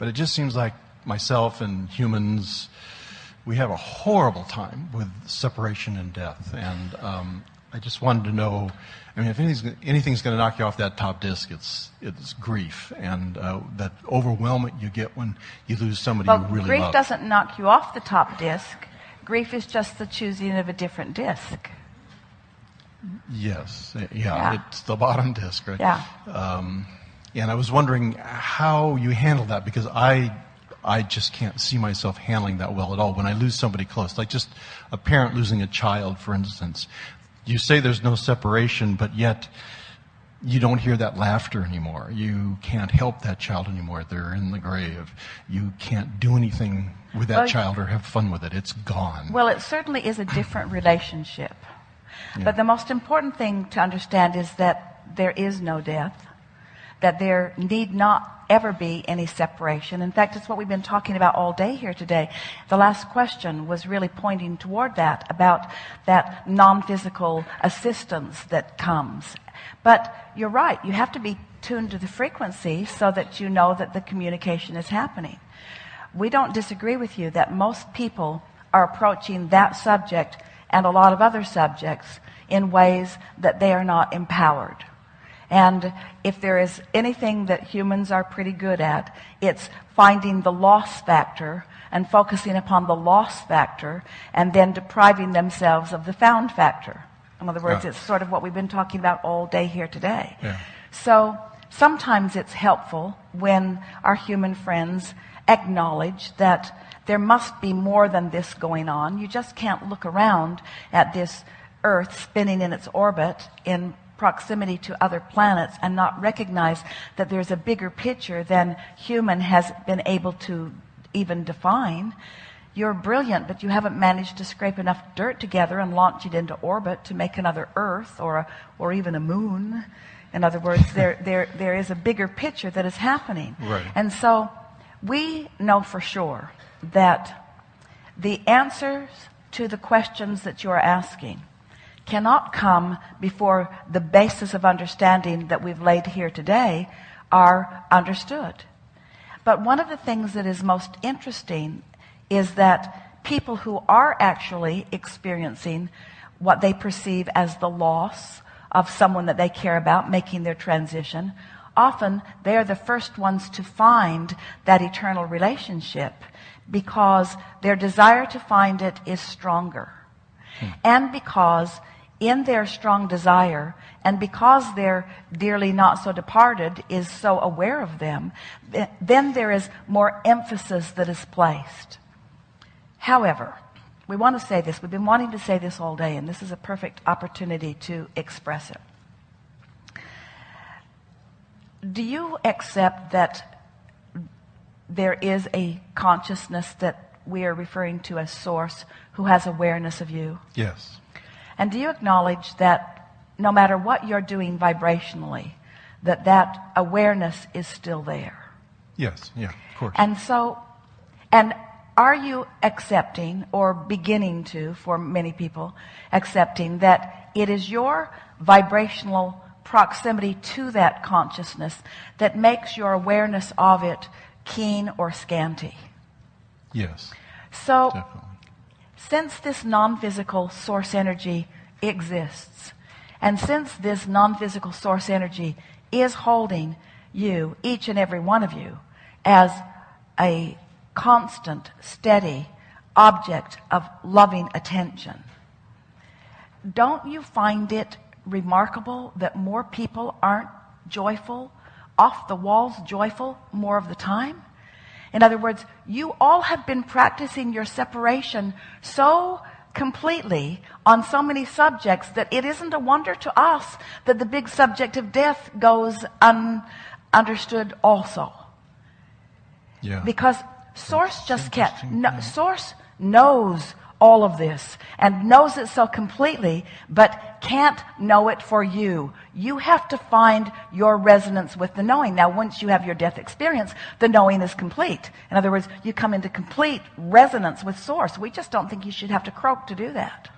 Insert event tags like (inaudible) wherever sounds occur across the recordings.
But it just seems like myself and humans, we have a horrible time with separation and death. And um, I just wanted to know. I mean, if anything's, anything's going to knock you off that top disc, it's it's grief and uh, that overwhelmment you get when you lose somebody well, you really grief love. doesn't knock you off the top disc. Grief is just the choosing of a different disc. Yes, yeah, Yeah. it's the bottom disc, right? Yeah. Um, and I was wondering how you handle that because I, I just can't see myself handling that well at all. When I lose somebody close, like just a parent losing a child, for instance, you say there's no separation, but yet you don't hear that laughter anymore. You can't help that child anymore. They're in the grave. You can't do anything with that Well, child or have fun with it. It's gone. Well, it certainly is a different relationship. But the most important thing to understand is that there is no death, that there need not ever be any separation. In fact, it's what we've been talking about all day here today. The last question was really pointing toward that, about that non-physical assistance that comes. But you're right, you have to be tuned to the frequency so that you know that the communication is happening. We don't disagree with you that most people are approaching that subject and a lot of other subjects in ways that they are not empowered. And if there is anything that humans are pretty good at, it's finding the loss factor and focusing upon the loss factor and then depriving themselves of the found factor. In other words, Yeah. it's sort of what we've been talking about all day here today. Yeah. So sometimes it's helpful when our human friends acknowledge that there must be more than this going on. You just can't look around at this Earth spinning in its orbit in proximity to other planets and not recognize that there's a bigger picture than human has been able to even define. You're brilliant, but you haven't managed to scrape enough dirt together and launch it into orbit to make another Earth or a, or even a moon. In other words, (laughs) there, there, there is a bigger picture that is happening. Right. And so we know for sure that the answers to the questions that you're asking cannot come before the basis of understanding that we've laid here today are understood. But one of the things that is most interesting is that people who are actually experiencing what they perceive as the loss of someone that they care about making their transition, often they are the first ones to find that eternal relationship because their desire to find it is stronger. Hmm. And because in their strong desire, and because their dearly not so departed is so aware of them, then there is more emphasis that is placed. However, we want to say this. We've been wanting to say this all day, and this is a perfect opportunity to express it. Do you accept that there is a consciousness that we are referring to as source who has awareness of you? yes. And do you acknowledge that no matter what you're doing vibrationally, that that awareness is still there? Yes. Yeah. Of course. And so, and are you accepting or beginning to, for many people, accepting that it is your vibrational proximity to that consciousness that makes your awareness of it keen or scanty? yes. So, Definitely. Since this non-physical source energy exists, and since this non-physical source energy is holding you, each and every one of you, as a constant, steady object of loving attention, don't you find it remarkable that more people aren't joyful, off the walls joyful more of the time? In other words, you all have been practicing your separation so completely on so many subjects that it isn't a wonder to us that the big subject of death goes ununderstood also. Yeah. Because Source just can't. No. Source knows all of this and knows it so completely, but can't know it for you. You have to find your resonance with the knowing. Now, once you have your death experience, the knowing is complete. In other words, you come into complete resonance with Source. We just don't think you should have to croak to do that.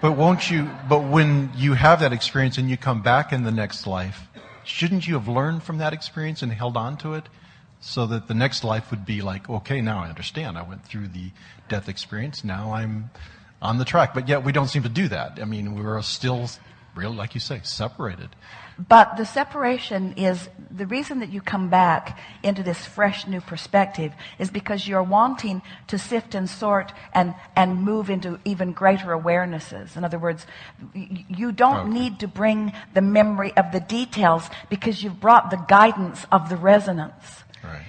But won't you, but when you have that experience and you come back in the next life, shouldn't you have learned from that experience and held on to it so that the next life would be like, okay, now I understand. I went through the death experience. Now I'm on the track. But yet we don't seem to do that. I mean, we're still, real, like you say, separated. But the separation is the reason that you come back into this fresh new perspective is because you're wanting to sift and sort and, and move into even greater awarenesses. In other words, you don't okay. need to bring the memory of the details because you've brought the guidance of the resonance.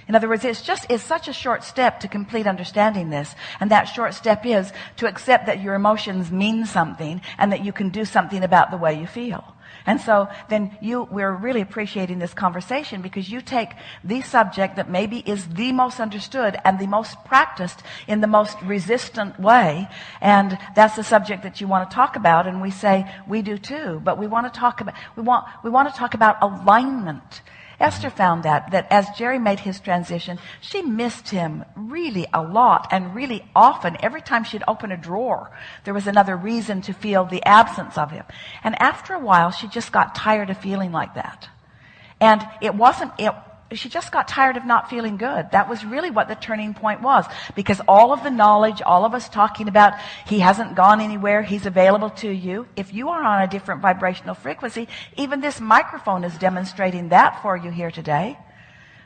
In other words, it's just, it's such a short step to complete understanding this. And that short step is to accept that your emotions mean something and that you can do something about the way you feel. And so then you, we're really appreciating this conversation because you take the subject that maybe is the most understood and the most practiced in the most resistant way. And that's the subject that you want to talk about. And we say, we do too. But we want to talk about, we want, we want to talk about alignment. Esther found that, that as Jerry made his transition, she missed him really a lot and really often. Every time she'd open a drawer, there was another reason to feel the absence of him. And after a while, she just got tired of feeling like that. And it wasn't, it, she just got tired of not feeling good. That was really what the turning point was. Because all of the knowledge, all of us talking about he hasn't gone anywhere, he's available to you. If you are on a different vibrational frequency, even this microphone is demonstrating that for you here today.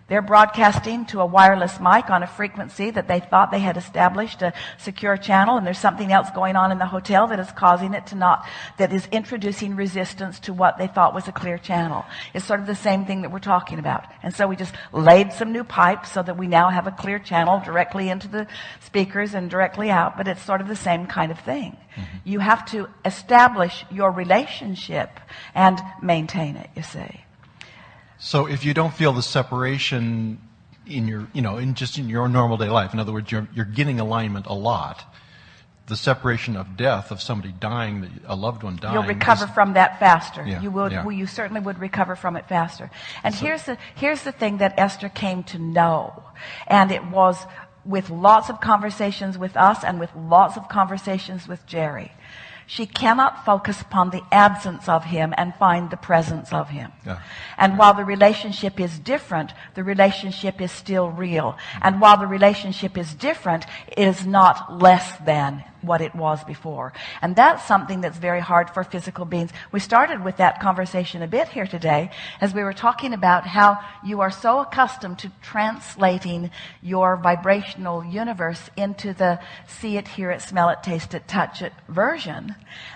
They're broadcasting to a wireless mic on a frequency that they thought they had established a secure channel, and there's something else going on in the hotel that is causing it to not, that is introducing resistance to what they thought was a clear channel. It's sort of the same thing that we're talking about. And so we just laid some new pipes so that we now have a clear channel directly into the speakers and directly out, but it's sort of the same kind of thing. Mm-hmm. You have to establish your relationship and maintain it, you see. So if you don't feel the separation in your, you know, in just in your normal day life, in other words, you're, you're getting alignment a lot. The separation of death of somebody dying, a loved one dying. You'll recover is, from that faster. Yeah, you would. Yeah. Well, you certainly would recover from it faster. And so, here's the here's the thing that Esther came to know, and it was with lots of conversations with us and with lots of conversations with Jerry. She cannot focus upon the absence of him and find the presence of him. Yeah. And while the relationship is different, the relationship is still real. And while the relationship is different, it is not less than what it was before. And that's something that's very hard for physical beings. We started with that conversation a bit here today as we were talking about how you are so accustomed to translating your vibrational universe into the see it, hear it, smell it, taste it, touch it version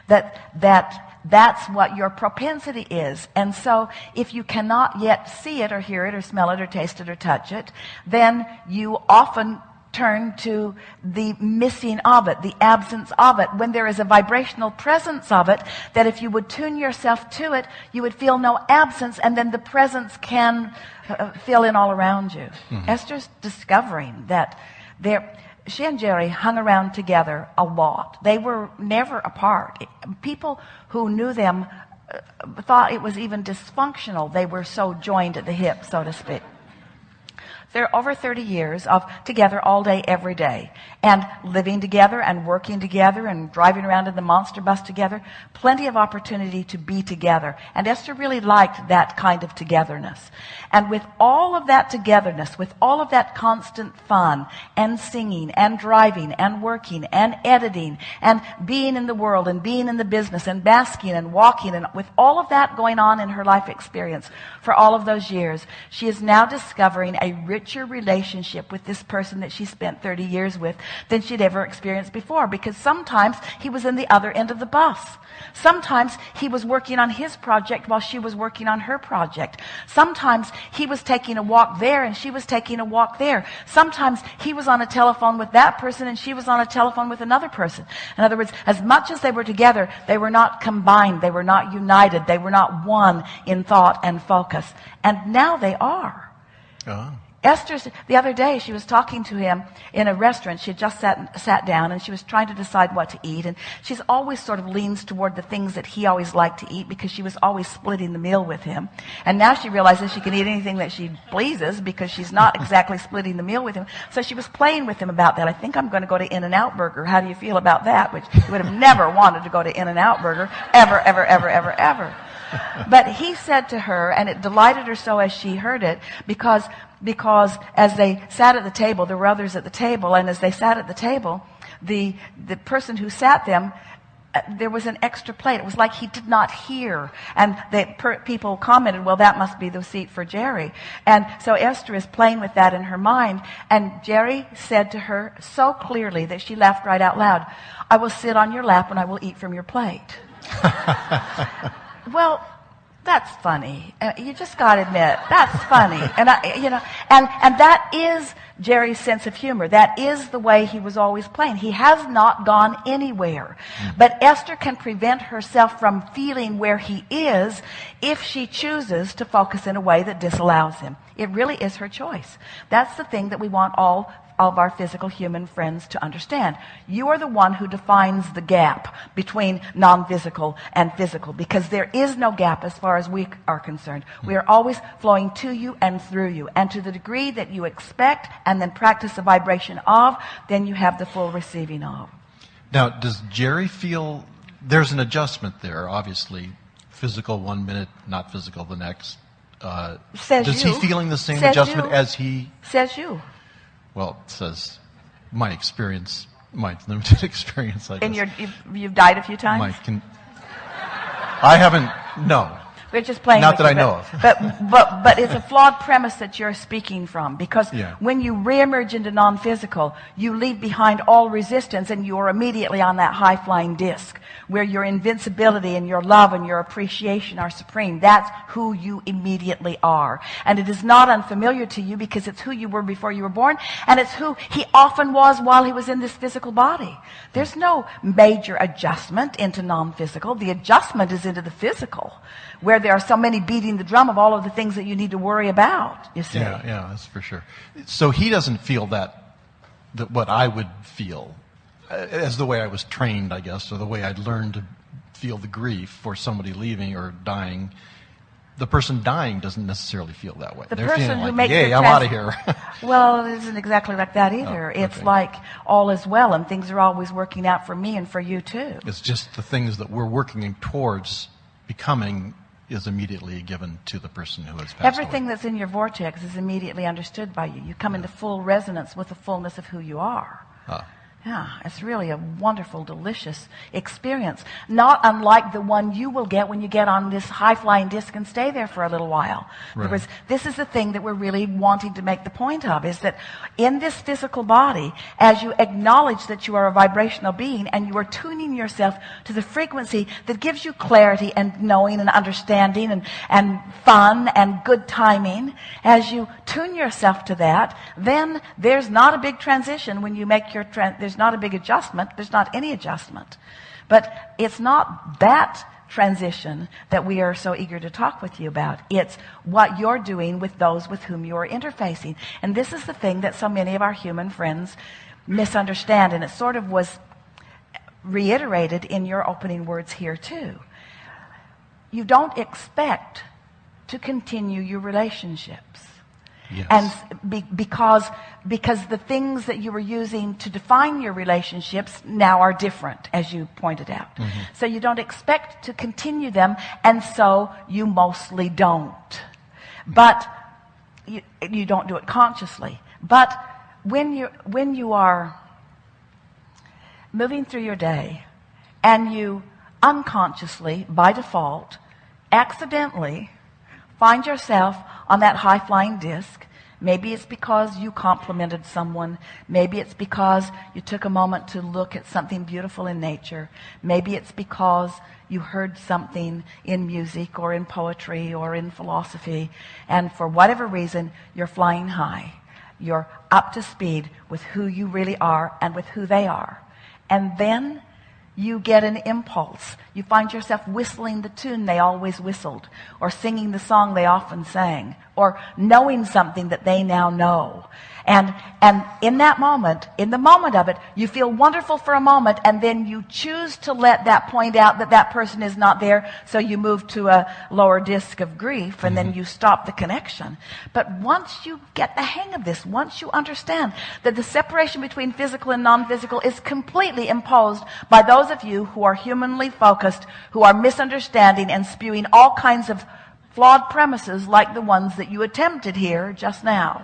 that, that that's what your propensity is. And so if you cannot yet see it or hear it or smell it or taste it or touch it, then you often turn to the missing of it, the absence of it, when there is a vibrational presence of it, that if you would tune yourself to it, you would feel no absence, and then the presence can uh, fill in all around you. Mm-hmm. Esther's discovering that there, she and Jerry hung around together a lot. They were never apart. People who knew them uh, thought it was even dysfunctional. They were so joined at the hip, so to speak. They're over 30 years of together all day, every day. And living together and working together and driving around in the monster bus together. Plenty of opportunity to be together. And Esther really liked that kind of togetherness. And with all of that togetherness, with all of that constant fun and singing and driving and working and editing and being in the world and being in the business and basking and walking and with all of that going on in her life experience for all of those years, she is now discovering a rich richer relationship with this person that she spent 30 years with than she'd ever experienced before because sometimes he was in the other end of the bus. Sometimes he was working on his project while she was working on her project. Sometimes he was taking a walk there and she was taking a walk there. Sometimes he was on a telephone with that person and she was on a telephone with another person. In other words, as much as they were together, they were not combined. They were not united. They were not one in thought and focus. And now they are. Oh. Esther, the other day, she was talking to him in a restaurant. She had just sat, sat down and she was trying to decide what to eat. And she's always sort of leans toward the things that he always liked to eat because she was always splitting the meal with him. And now she realizes she can eat anything that she pleases because she's not (laughs) exactly splitting the meal with him. So she was playing with him about that. I think I'm going to go to In-N-Out Burger. How do you feel about that? Which he would have never wanted to go to In-N-Out Burger ever, ever, ever, ever, ever. But he said to her, and it delighted her so as she heard it, because, because as they sat at the table, there were others at the table, and as they sat at the table, the, the person who sat them uh, there was an extra plate. It was like he did not hear. And the per- people commented, well, that must be the seat for Jerry. And so Esther is playing with that in her mind. And Jerry said to her so clearly that she laughed right out loud, I will sit on your lap and I will eat from your plate. (laughs) well, that's funny. Uh, you just got to admit that's funny, (laughs) and I, you know, and and that is Jerry's sense of humor. That is the way he was always playing. He has not gone anywhere, mm. but Esther can prevent herself from feeling where he is if she chooses to focus in a way that disallows him. It really is her choice. That's the thing that we want all of our physical human friends to understand. You are the one who defines the gap between non-physical and physical because there is no gap as far as we are concerned. We are always flowing to you and through you. And to the degree that you expect and then practice the vibration of, then you have the full receiving of. Now, does Jerry feel there's an adjustment there, obviously? Physical one minute, not physical the next. Uh, Says does you. he feeling the same Says adjustment you. as he Says you. Well, it says my experience, my limited (laughs) experience, I guess. And you're, you've, you've died a few times? my con- I haven't, no. We're just playing. Not that you, I know but, of. but but but it's a flawed premise that you're speaking from because Yeah. when you reemerge into non-physical, you leave behind all resistance, and you are immediately on that high-flying disc where your invincibility and your love and your appreciation are supreme. That's who you immediately are, and it is not unfamiliar to you because it's who you were before you were born, and it's who he often was while he was in this physical body. There's no major adjustment into non-physical. The adjustment is into the physical where there are so many beating the drum of all of the things that you need to worry about, you see. Yeah, yeah, that's for sure. So he doesn't feel that, that what I would feel, uh, as the way I was trained, I guess, or the way I'd learned to feel the grief for somebody leaving or dying. The person dying doesn't necessarily feel that way. The They're person feeling who like, makes "Yay, I'm out of here." (laughs) Well, it isn't exactly like that either. Oh, It's like all is well and things are always working out for me and for you too. it's just the things that we're working towards becoming is immediately given to the person who has passed Everything away. that's in your vortex is immediately understood by you. You come into full resonance with the fullness of who you are. Ah. Yeah, it's really a wonderful, delicious experience. Not unlike the one you will get when you get on this high flying disc and stay there for a little while. Right. words, this is the thing that we're really wanting to make the point of is that in this physical body, as you acknowledge that you are a vibrational being and you are tuning yourself to the frequency that gives you clarity and knowing and understanding and, and fun and good timing, as you tune yourself to that, then there's not a big transition when you make your, tran- there's not a big adjustment, there's not any adjustment. But it's not that transition that we are so eager to talk with you about. It's what you're doing with those with whom you are interfacing. And this is the thing that so many of our human friends misunderstand. And it sort of was reiterated in your opening words here too. You don't expect to continue your relationships. Yes. And be, because, because the things that you were using to define your relationships now are different, as you pointed out. Mm-hmm. So you don't expect to continue them, and so you mostly don't. But you, you don't do it consciously. But when you, when you are moving through your day and you unconsciously, by default, accidentally find yourself on that high flying disc. Maybe it's because you complimented someone. Maybe it's because you took a moment to look at something beautiful in nature. Maybe it's because you heard something in music or in poetry or in philosophy. And for whatever reason, you're flying high. You're up to speed with who you really are and with who they are. And then you get an impulse. You find yourself whistling the tune they always whistled or singing the song they often sang or knowing something that they now know. And, and in that moment, in the moment of it, you feel wonderful for a moment and then you choose to let that point out that that person is not there. So you move to a lower disc of grief and then mm-hmm. you stop the connection. But once you get the hang of this, once you understand that the separation between physical and non-physical is completely imposed by those of you who are humanly focused, who are misunderstanding and spewing all kinds of flawed premises like the ones that you attempted here just now.